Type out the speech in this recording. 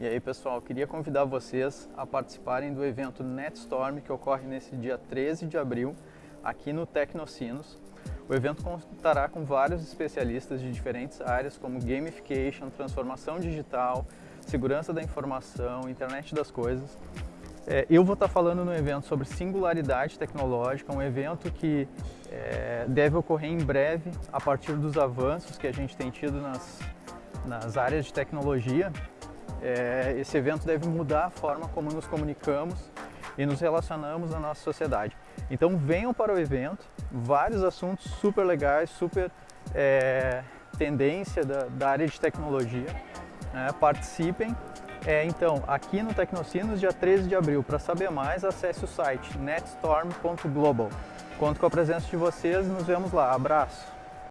E aí pessoal, queria convidar vocês a participarem do evento NetStorm que ocorre nesse dia 13 de abril aqui no Tecnocinos. O evento contará com vários especialistas de diferentes áreas como gamification, transformação digital, segurança da informação, internet das coisas. É, eu vou estar falando no evento sobre singularidade tecnológica, um evento que é, deve ocorrer em breve a partir dos avanços que a gente tem tido nas, nas áreas de tecnologia é, esse evento deve mudar a forma como nos comunicamos e nos relacionamos na nossa sociedade. Então venham para o evento, vários assuntos super legais, super é, tendência da, da, área de tecnologia. Né? Participem. É, então, aqui no Tecnocinos, dia 13 de abril. Para saber mais, acesse o site netstorm.global. Conto com a presença de vocês e nos vemos lá. Abraço!